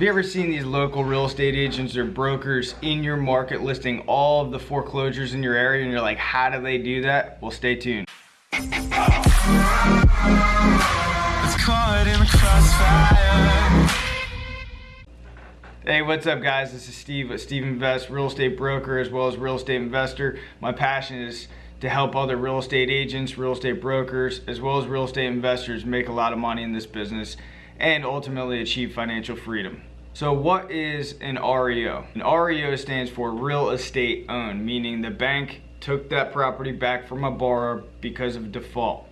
Have you ever seen these local real estate agents or brokers in your market listing all of the foreclosures in your area and you're like, how do they do that? Well, stay tuned. Hey, what's up guys? This is Steve at Steve Invest, real estate broker as well as real estate investor. My passion is to help other real estate agents, real estate brokers, as well as real estate investors make a lot of money in this business and ultimately achieve financial freedom. So what is an REO? An REO stands for real estate owned, meaning the bank took that property back from a borrower because of default.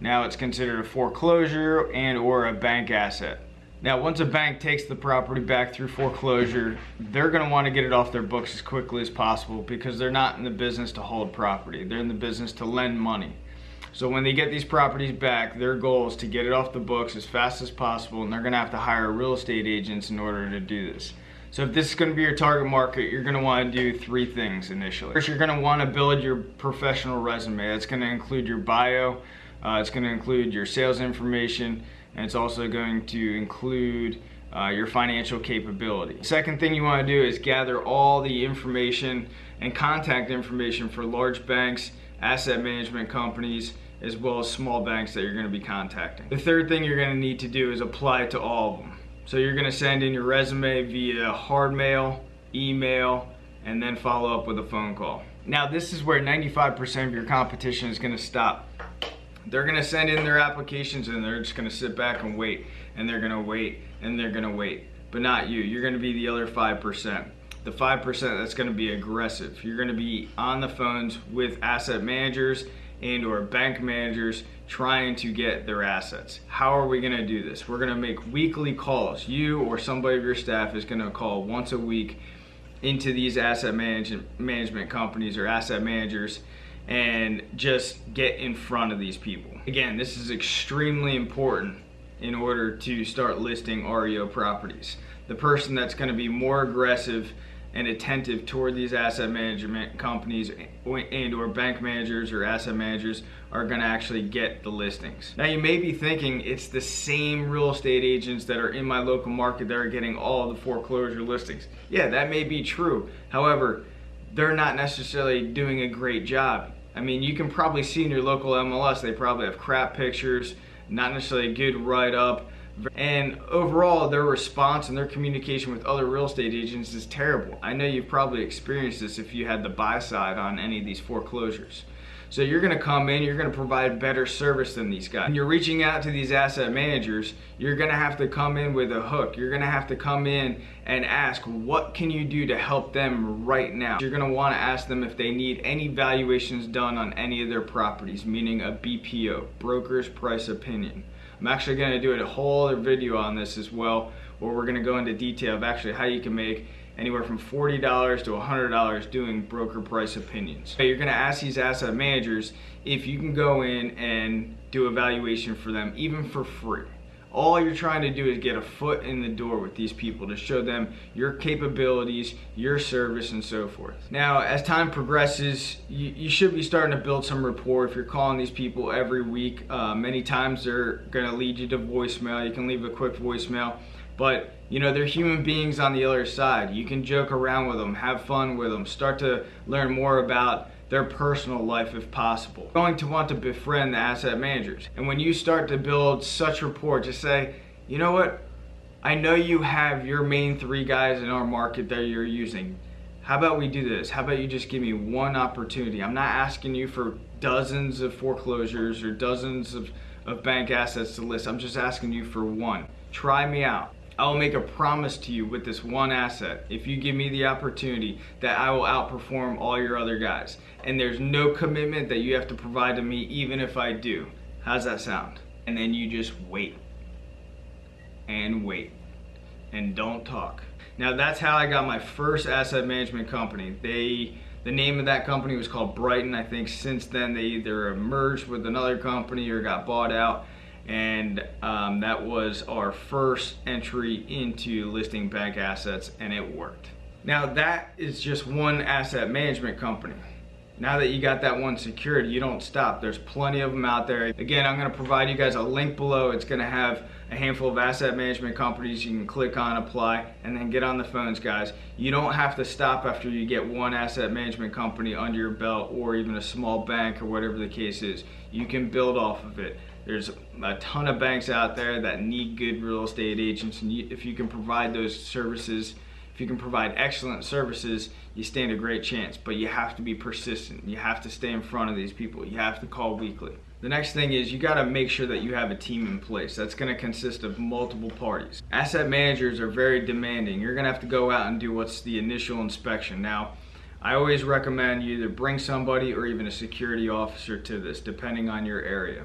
Now it's considered a foreclosure and or a bank asset. Now, once a bank takes the property back through foreclosure, they're gonna wanna get it off their books as quickly as possible because they're not in the business to hold property. They're in the business to lend money. So when they get these properties back, their goal is to get it off the books as fast as possible and they're gonna have to hire real estate agents in order to do this. So if this is gonna be your target market, you're gonna wanna do three things initially. First, you're gonna wanna build your professional resume. That's gonna include your bio, uh, it's gonna include your sales information, and it's also going to include uh, your financial capability. Second thing you wanna do is gather all the information and contact information for large banks, asset management companies, as well as small banks that you're gonna be contacting. The third thing you're gonna need to do is apply to all of them. So you're gonna send in your resume via hard mail, email, and then follow up with a phone call. Now this is where 95% of your competition is gonna stop. They're gonna send in their applications and they're just gonna sit back and wait, and they're gonna wait, and they're gonna wait. But not you, you're gonna be the other 5% the 5% that's going to be aggressive. You're going to be on the phones with asset managers and or bank managers trying to get their assets. How are we going to do this? We're going to make weekly calls. You or somebody of your staff is going to call once a week into these asset management management companies or asset managers and just get in front of these people. Again, this is extremely important in order to start listing REO properties. The person that's going to be more aggressive and attentive toward these asset management companies and or bank managers or asset managers are going to actually get the listings. Now you may be thinking it's the same real estate agents that are in my local market that are getting all the foreclosure listings. Yeah, that may be true. However, they're not necessarily doing a great job. I mean, you can probably see in your local MLS, they probably have crap pictures, not necessarily a good write-up, and overall, their response and their communication with other real estate agents is terrible. I know you've probably experienced this if you had the buy side on any of these foreclosures. So you're gonna come in, you're gonna provide better service than these guys. When you're reaching out to these asset managers, you're gonna have to come in with a hook. You're gonna have to come in and ask, what can you do to help them right now? You're gonna wanna ask them if they need any valuations done on any of their properties, meaning a BPO, broker's price opinion. I'm actually going to do a whole other video on this as well where we're going to go into detail of actually how you can make anywhere from $40 to $100 doing broker price opinions. You're going to ask these asset managers if you can go in and do a valuation for them even for free all you're trying to do is get a foot in the door with these people to show them your capabilities, your service, and so forth. Now, as time progresses, you, you should be starting to build some rapport if you're calling these people every week. Uh, many times they're gonna lead you to voicemail. You can leave a quick voicemail, but you know, they're human beings on the other side. You can joke around with them, have fun with them, start to learn more about their personal life if possible. You're going to want to befriend the asset managers. And when you start to build such rapport, just say, you know what? I know you have your main three guys in our market that you're using. How about we do this? How about you just give me one opportunity? I'm not asking you for dozens of foreclosures or dozens of, of bank assets to list. I'm just asking you for one. Try me out. I will make a promise to you with this one asset, if you give me the opportunity, that I will outperform all your other guys. And there's no commitment that you have to provide to me even if I do. How's that sound? And then you just wait. And wait. And don't talk. Now that's how I got my first asset management company. They the name of that company was called Brighton. I think since then they either merged with another company or got bought out and um, that was our first entry into listing bank assets and it worked. Now that is just one asset management company. now that you got that one secured, you don't stop. There's plenty of them out there. Again, I'm gonna provide you guys a link below. It's gonna have a handful of asset management companies you can click on, apply, and then get on the phones, guys. You don't have to stop after you get one asset management company under your belt or even a small bank or whatever the case is. You can build off of it. There's a ton of banks out there that need good real estate agents, and you, if you can provide those services, if you can provide excellent services, you stand a great chance. But you have to be persistent. You have to stay in front of these people. You have to call weekly. The next thing is you got to make sure that you have a team in place. That's going to consist of multiple parties. Asset managers are very demanding. You're going to have to go out and do what's the initial inspection. Now, I always recommend you either bring somebody or even a security officer to this, depending on your area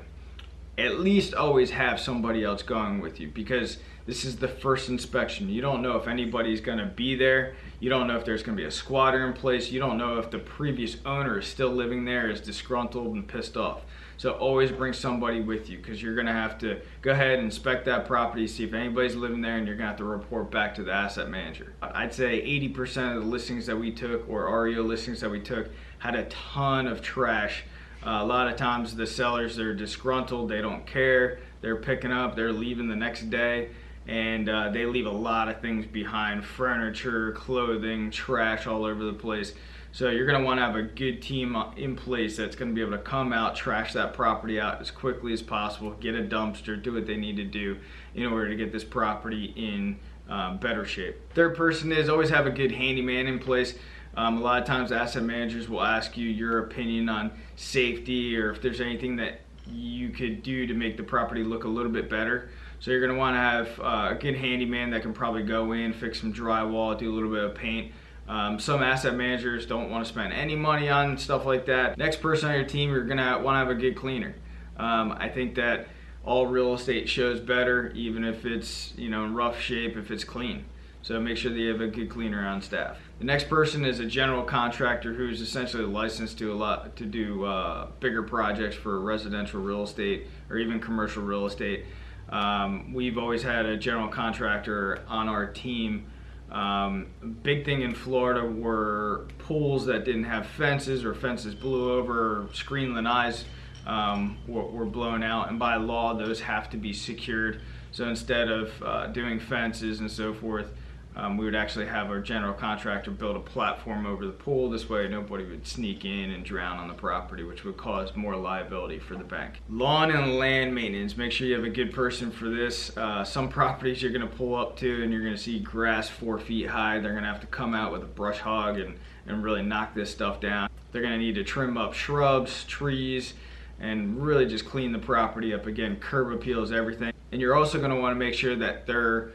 at least always have somebody else going with you because this is the first inspection. You don't know if anybody's gonna be there. You don't know if there's gonna be a squatter in place. You don't know if the previous owner is still living there, is disgruntled and pissed off. So always bring somebody with you because you're gonna have to go ahead and inspect that property, see if anybody's living there and you're gonna have to report back to the asset manager. I'd say 80% of the listings that we took or REO listings that we took had a ton of trash uh, a lot of times the sellers, they're disgruntled, they don't care, they're picking up, they're leaving the next day, and uh, they leave a lot of things behind, furniture, clothing, trash all over the place. So you're gonna wanna have a good team in place that's gonna be able to come out, trash that property out as quickly as possible, get a dumpster, do what they need to do in order to get this property in um, better shape. Third person is always have a good handyman in place. Um, a lot of times asset managers will ask you your opinion on safety or if there's anything that you could do to make the property look a little bit better. So you're gonna wanna have uh, a good handyman that can probably go in, fix some drywall, do a little bit of paint. Um, some asset managers don't wanna spend any money on stuff like that. Next person on your team, you're gonna wanna have a good cleaner. Um, I think that all real estate shows better, even if it's you know in rough shape, if it's clean. So make sure that you have a good cleaner on staff. The next person is a general contractor who's essentially licensed to a lot to do uh, bigger projects for residential real estate or even commercial real estate. Um, we've always had a general contractor on our team. Um, big thing in Florida were pools that didn't have fences or fences blew over, or screen lanais um, were, were blown out, and by law those have to be secured. So instead of uh, doing fences and so forth, um, we would actually have our general contractor build a platform over the pool. This way nobody would sneak in and drown on the property, which would cause more liability for the bank. Lawn and land maintenance. Make sure you have a good person for this. Uh, some properties you're gonna pull up to and you're gonna see grass four feet high. They're gonna have to come out with a brush hog and, and really knock this stuff down. They're gonna need to trim up shrubs, trees, and really just clean the property up. Again, curb appeals, everything. And you're also gonna wanna make sure that they're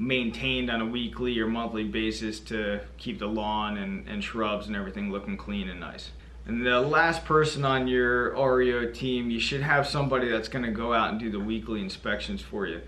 maintained on a weekly or monthly basis to keep the lawn and, and shrubs and everything looking clean and nice. And the last person on your REO team, you should have somebody that's going to go out and do the weekly inspections for you.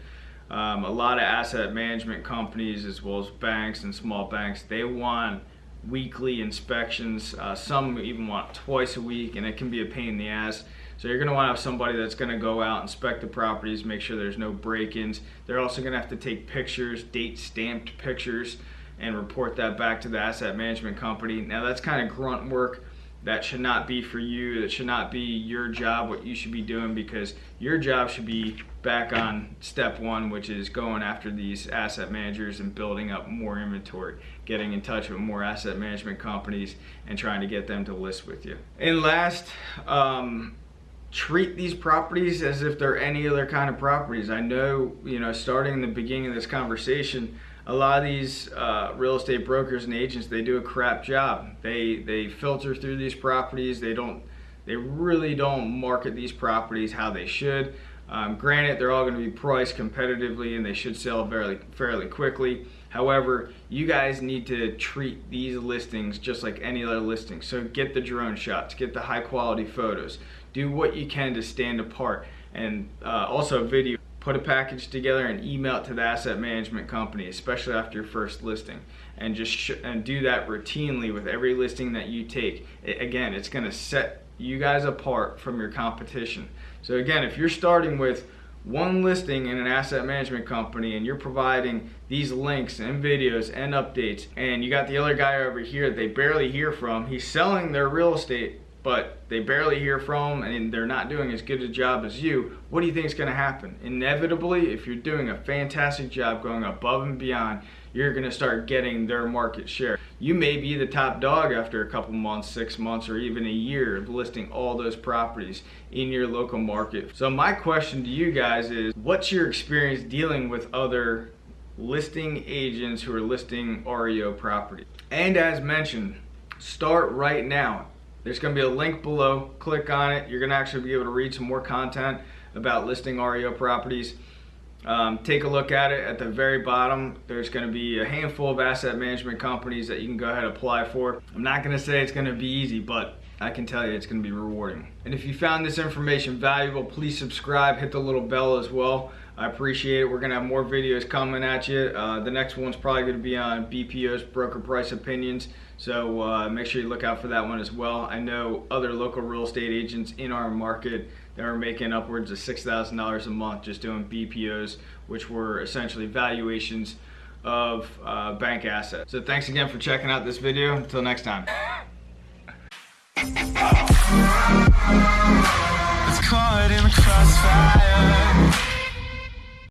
Um, a lot of asset management companies, as well as banks and small banks, they want weekly inspections. Uh, some even want twice a week, and it can be a pain in the ass. So you're gonna wanna have somebody that's gonna go out, inspect the properties, make sure there's no break-ins. They're also gonna have to take pictures, date stamped pictures, and report that back to the asset management company. Now that's kind of grunt work that should not be for you. That should not be your job, what you should be doing because your job should be back on step one, which is going after these asset managers and building up more inventory, getting in touch with more asset management companies and trying to get them to list with you. And last, um, treat these properties as if they're any other kind of properties. I know, you know, starting in the beginning of this conversation, a lot of these uh, real estate brokers and agents, they do a crap job. They they filter through these properties. They don't, they really don't market these properties how they should. Um, granted, they're all going to be priced competitively and they should sell fairly fairly quickly. However, you guys need to treat these listings just like any other listing. So get the drone shots, get the high quality photos, do what you can to stand apart. And uh, also video, put a package together and email it to the asset management company, especially after your first listing. And just and do that routinely with every listing that you take. It, again, it's gonna set you guys apart from your competition. So again, if you're starting with one listing in an asset management company and you're providing these links and videos and updates and you got the other guy over here that they barely hear from he's selling their real estate but they barely hear from them and they're not doing as good a job as you, what do you think is going to happen? Inevitably, if you're doing a fantastic job going above and beyond, you're going to start getting their market share. You may be the top dog after a couple months, six months, or even a year of listing all those properties in your local market. So my question to you guys is, what's your experience dealing with other listing agents who are listing REO property? And as mentioned, start right now. There's going to be a link below. Click on it. You're going to actually be able to read some more content about listing REO properties. Um, take a look at it at the very bottom. There's going to be a handful of asset management companies that you can go ahead and apply for. I'm not going to say it's going to be easy, but I can tell you it's going to be rewarding. And if you found this information valuable, please subscribe, hit the little bell as well. I appreciate it. We're going to have more videos coming at you. Uh, the next one's probably going to be on BPO's broker price opinions. So uh, make sure you look out for that one as well. I know other local real estate agents in our market that are making upwards of $6,000 a month just doing BPOs, which were essentially valuations of uh, bank assets. So thanks again for checking out this video. Until next time.